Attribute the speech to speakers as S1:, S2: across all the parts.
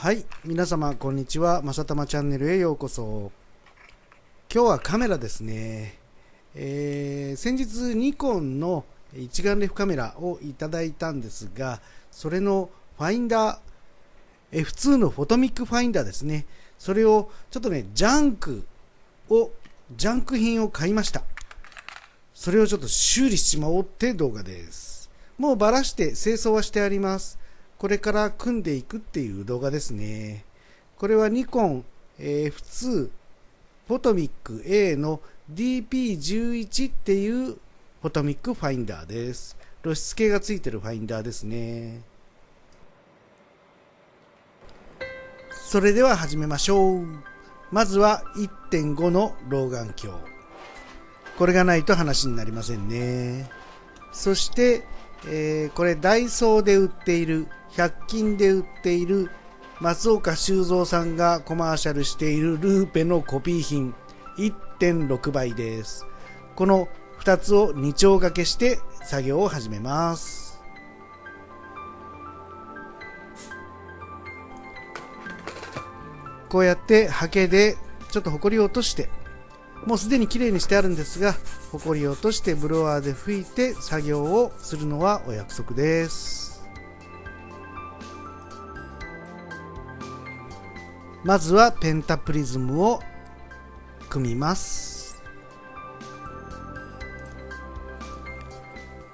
S1: はい皆様こんにちは。まさたまチャンネルへようこそ。今日はカメラですね、えー、先日ニコンの一眼レフカメラをいただいたんですがそれのファインダー F2 のフォトミックファインダーですね。それをちょっとねジャンクをジャンク品を買いました。それをちょっと修理しちゃおうって動画です。もうバラして清掃はしてあります。これから組んでいくっていう動画ですね。これはニコン F2 フォトミック A の DP11 っていうフォトミックファインダーです。露出系がついてるファインダーですね。それでは始めましょう。まずは1.5の老眼鏡。これがないと話になりませんね。そして、えー、これダイソーで売っている100均で売っている松岡修造さんがコマーシャルしているルーペのコピー品1.6倍です。この2つを2丁掛けして作業を始めます。こうやってハケでちょっとホコリを落としてもうすでに綺麗にしてあるんですがホコリを落としてブロワーで拭いて作業をするのはお約束です。まずはペンタプリズムを組みます。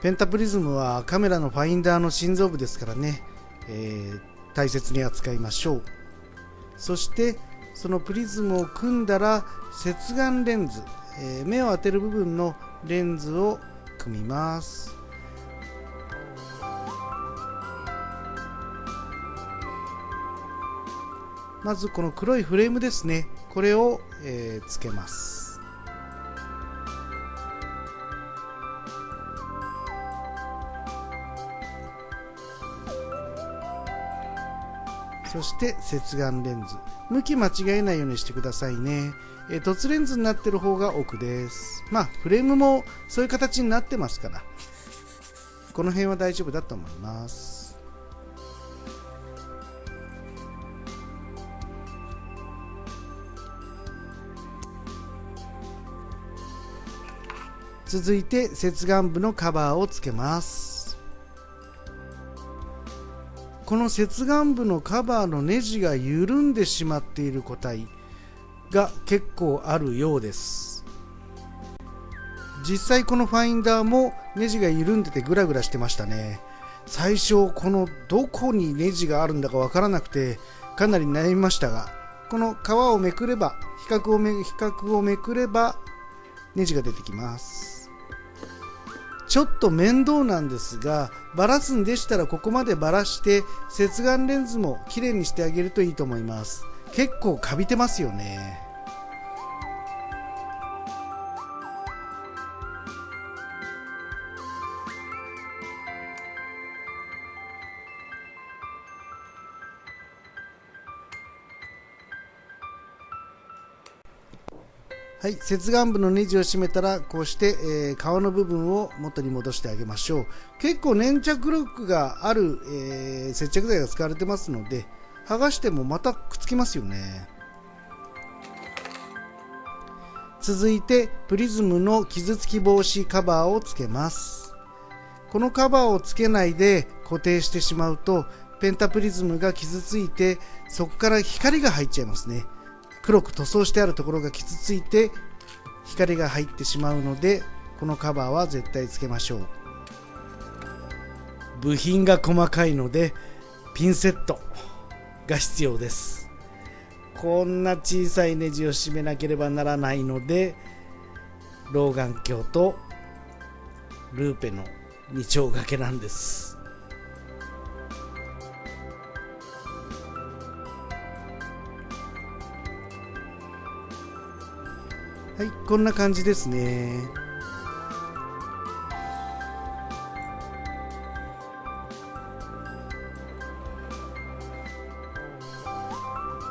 S1: ペンタプリズムはカメラのファインダーの心臓部ですからね、えー、大切に扱いましょう。そしてそのプリズムを組んだら接眼レンズ、えー、目を当てる部分のレンズを組みます。まずこの黒いフレームですね。これを、えー、つけます。そして接眼レンズ。向き間違えないようにしてくださいね、え、凸レンズになってる方が奥です。まあフレームもそういう形になってますから。この辺は大丈夫だと思います。続いて接眼部のカバーをつけます。この接眼部のカバーのネジが緩んでしまっている個体が結構あるようです。実際このファインダーもネジが緩んでてグラグラしてましたね。最初このどこにネジがあるんだかわからなくてかなり悩みましたがこの皮をめくれば比較をめ比較をめくればネジが出てきます。ちょっと面倒なんですがばらすんでしたらここまでばらして接眼レンズもきれいにしてあげるといいと思います。結構かびてますよね。はい、接眼部のネジを締めたらこうして、えー、皮の部分を元に戻してあげましょう。結構粘着力がある、えー、接着剤が使われてますので剥がしてもまたくっつきますよね。続いてプリズムの傷つき防止カバーをつけます。このカバーをつけないで固定してしまうとペンタプリズムが傷ついてそこから光が入っちゃいますね。黒く塗装してあるところが傷ついて光が入ってしまうのでこのカバーは絶対つけましょう。部品が細かいのでピンセットが必要です。こんな小さいネジを締めなければならないので老眼鏡とルーペの2丁掛けなんです。はいこんな感じですね。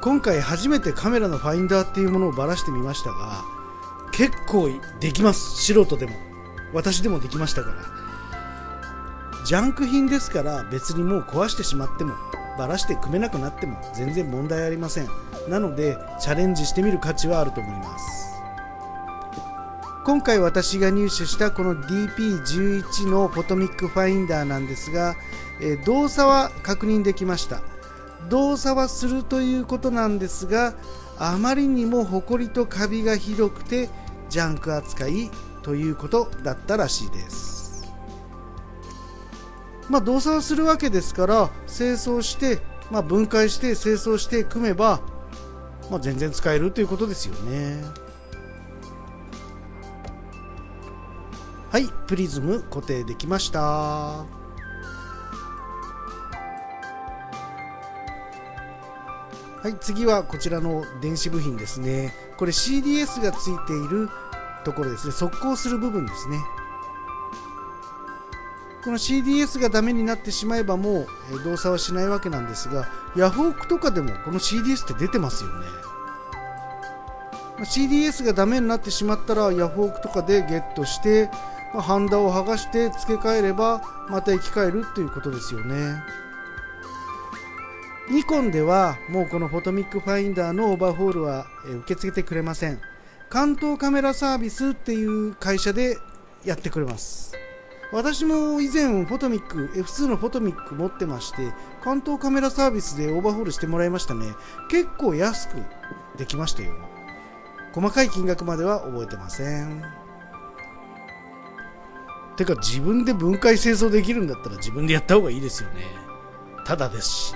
S1: 今回初めてカメラのファインダーっていうものをばらしてみましたが結構できます。素人でも。私でもできましたから。ジャンク品ですから別にもう壊してしまってもバラして組めなくなっても全然問題ありません。なのでチャレンジしてみる価値はあると思います。今回私が入手したこの DP11 のフォトミックファインダーなんですが、え、動作は確認できました。動作はするということなんですがあまりにもホコリとカビがひどくてジャンク扱いということだったらしいです。まあ動作をするわけですから清掃して、まあ、分解して清掃して組めば、まあ、全然使えるということですよね。はいプリズム固定できました。はい次はこちらの電子部品ですね。これ CDS がついているところですね。速攻する部分ですね。この CDS がダメになってしまえばもう動作はしないわけなんですがヤフオクとかでもこの CDS って出てますよね。CDS がダメになってしまったらヤフオクとかでゲットしてまハンダを剥がして付け替えればまた生き返るっていうことですよね。ニコンではもうこのフォトミックファインダーのオーバーホールは受け付けてくれません。関東カメラサービスっていう会社でやってくれます。私も以前フォトミック F2 のフォトミック持ってまして関東カメラサービスでオーバーホールしてもらいましたね。結構安くできましたよ。細かい金額までは覚えてません。てか自分で分解清掃できるんだったら自分でやった方がいいですよね。ただですし。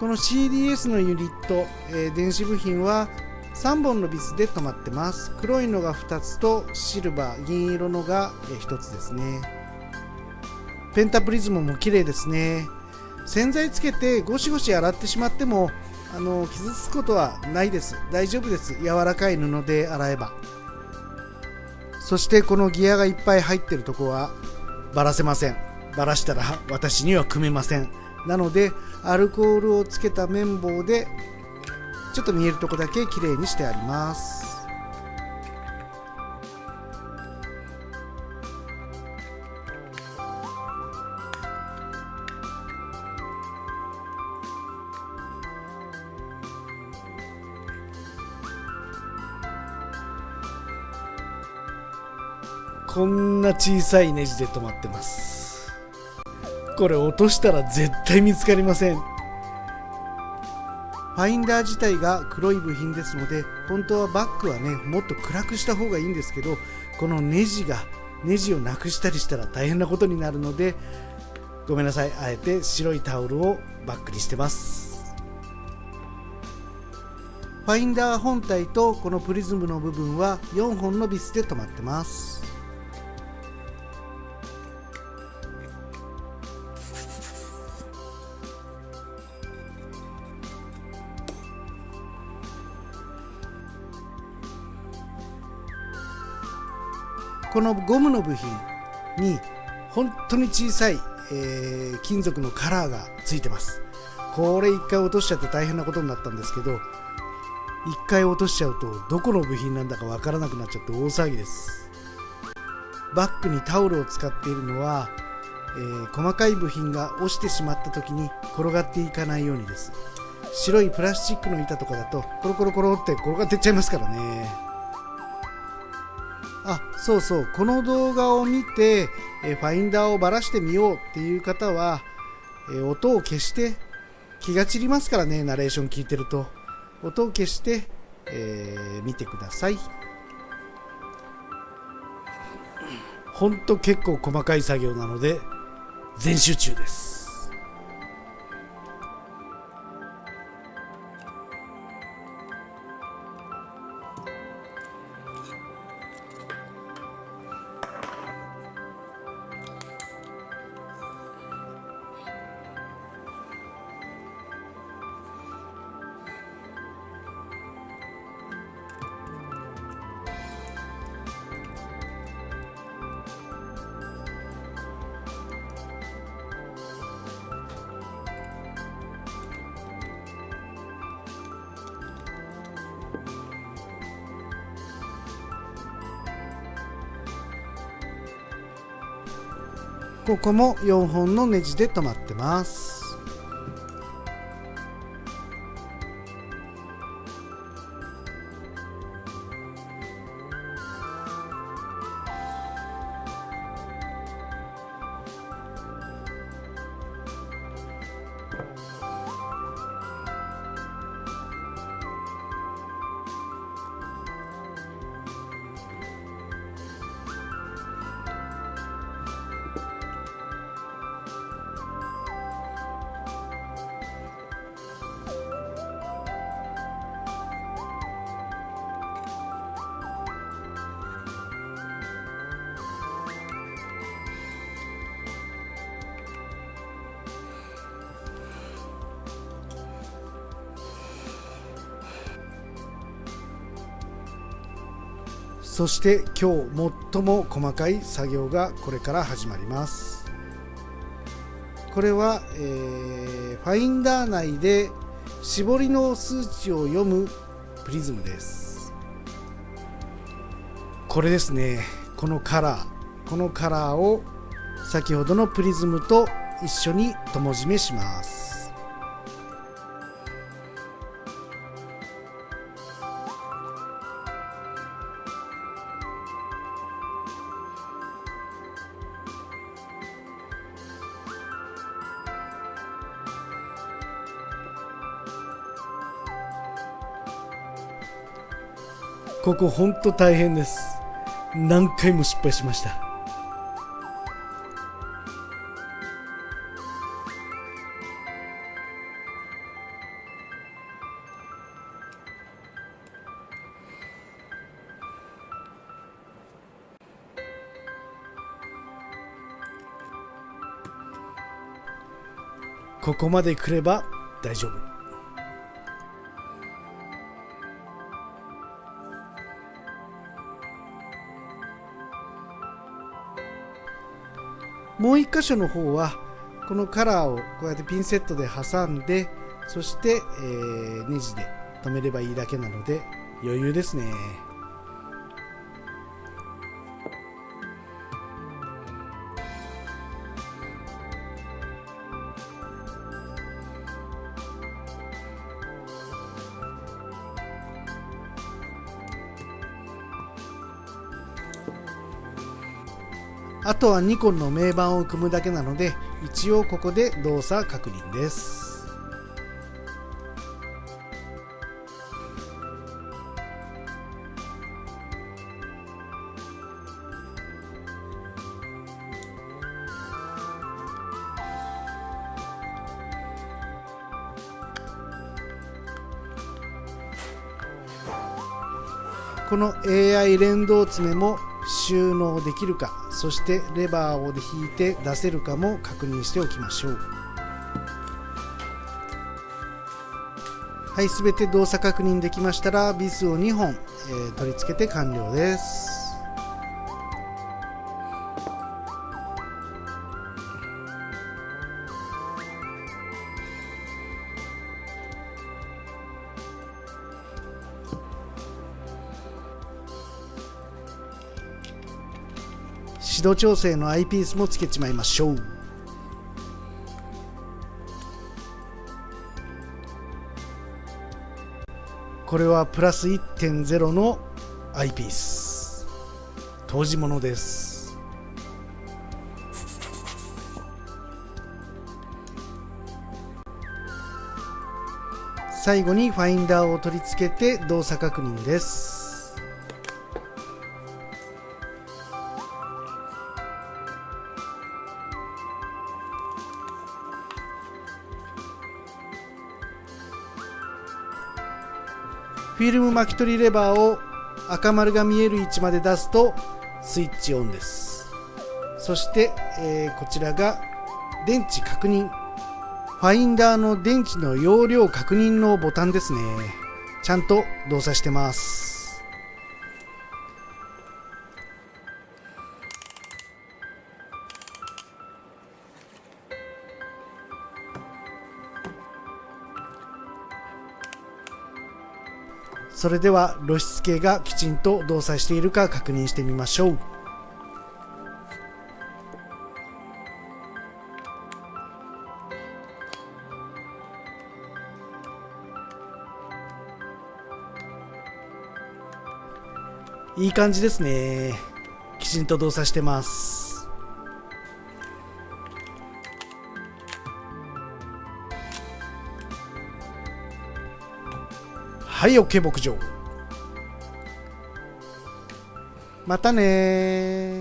S1: この CDS のユニット、えー、電子部品は3本のビスで止まってます。黒いのが2つとシルバー銀色のが1つですね。ペンタプリズムも綺麗ですね。洗剤つけてゴシゴシ洗ってしまってもあの傷つくことはないです。大丈夫です。柔らかい布で洗えば。そしてこのギアがいっぱい入ってるとこはばらせません。ばらしたら私には組めません。なのでアルコールをつけた綿棒でちょっと見えるとこだけきれいにしてあります。こんな小さいネジで止まってます。これ落としたら絶対見つかりません。ファインダー自体が黒い部品ですので本当はバッグはねもっと暗くした方がいいんですけどこのネジがネジをなくしたりしたら大変なことになるのでごめんなさい。あえて白いタオルをバッグにしてます。ファインダー本体とこのプリズムの部分は4本のビスで止まってます。このゴムの部品に本当に小さい、えー、金属のカラーがついてます。これ1回落としちゃって大変なことになったんですけど1回落としちゃうとどこの部品なんだかわからなくなっちゃって大騒ぎです。バッグにタオルを使っているのは、えー、細かい部品が落ちてしまった時に転がっていかないようにです。白いプラスチックの板とかだとコロコロコロって転がっていっちゃいますからね。あそうそう。この動画を見て、えファインダーをばらしてみようっていう方は、え音を消して気が散りますからねナレーション聞いてると。音を消して、えー、見てください。ほんと結構細かい作業なので全集中です。ここも4本のネジで止まってます。そして今日最も細かい作業がこれから始まります。これは、えー、ファインダー内で絞りの数値を読むプリズムです。これですね。このカラー。このカラーを先ほどのプリズムと一緒に友締めします。ここほんと大変です。何回も失敗しました。ここまで来れば大丈夫。もう1箇所の方はこのカラーをこうやってピンセットで挟んでそして、えー、ネジで留めればいいだけなので余裕ですね。あとはニコンの名板を組むだけなので一応ここで動作確認です。この AI 連動爪も収納できるかそしてレバーを引いて出せるかも確認しておきましょう。はい全て動作確認できましたらビスを2本、えー、取り付けて完了です。指導調整のアイピースもつけちまいましょう。これはプラス1.0のアイピース。当時物です。最後にファインダーを取り付けて動作確認です。フィルム巻き取りレバーを赤丸が見える位置まで出すとスイッチオンです。そして、えー、こちらが電池確認。ファインダーの電池の容量確認のボタンですね。ちゃんと動作してます。それでは露出計がきちんと動作しているか確認してみましょう。いい感じですね。きちんと動作してます。はい OK 牧場。またね